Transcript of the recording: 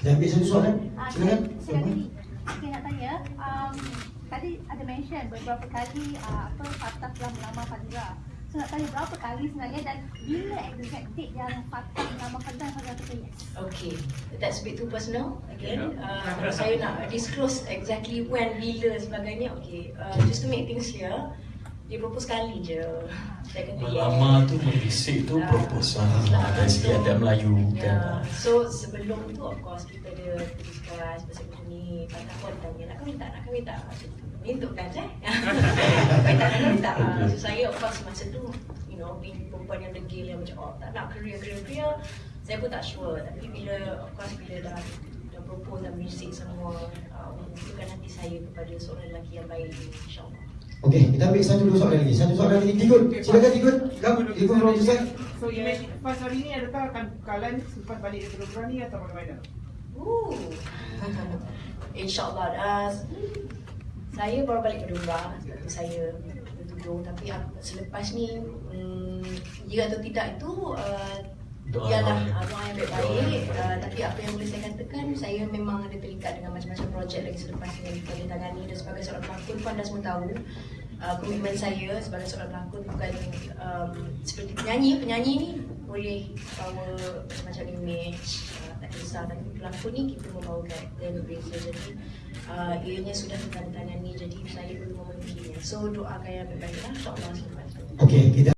Kita ambil satu soalan. Ah, Silakan. saya, saya tadi, saya nak tanya, um, tadi ada mention beberapa kali uh, apa Fatah telah melamar Fadira. So nak tanya berapa kali sebenarnya dan bila exact date yang Fatah melamar Fadira dan Fadira kata yes? Okay, that's a bit too personal. Again, uh, saya nak disclose exactly when, bila sebagainya. Okay, uh, just to make things clear, dia propose sekali je. Melamar tu membisik tu Ah, proposal lah. dari segi So, adat Melayu Ya, kan. so sebelum tu of course kita ada discuss pasal benda ni. Patah pun tanya nak kahwin tak, nak kahwin tak. Macam tu. Ni untuk kan eh. Kahwin tak, nak kahwin tak. So saya of course masa tu you know being perempuan yang degil yang macam oh tak nak career career career saya pun tak sure tapi bila of course bila dah dah propose dan bisik semua uh, menunjukkan nanti saya kepada seorang lelaki yang baik insyaAllah Okey, kita ambil satu dua soalan lagi. Satu soalan lagi. Tigut. Silakan Tigut. Kam, Tigut producer. So image pas hari ni adakah akan kalian selepas balik dari program ni atau bagaimana? Ooh. InsyaAllah uh, Saya baru balik ke Dumba Saya bertudung Tapi aku, selepas ni um, Jika atau tidak itu uh, Doa Ialah yang- uh, doa yang uh, baik. Tapi apa yang boleh saya katakan Saya memang ada terikat dengan macam-macam projek lagi selepas ni Yang kita boleh tangani. Dan sebagai seorang pelakon pun anda semua tahu uh, Komitmen saya sebagai seorang pelakon Bukan um, seperti penyanyi. Penyanyi ni boleh bawa macam-macam image tak kisah. Tapi pelakon ni kita membawa karakter yang berbeza jadi uh, ianya sudah ditandatangani jadi saya perlu memenuhinya. So doakan yang baik-baik lah. insyaAllah selepas. Tu Okey, kita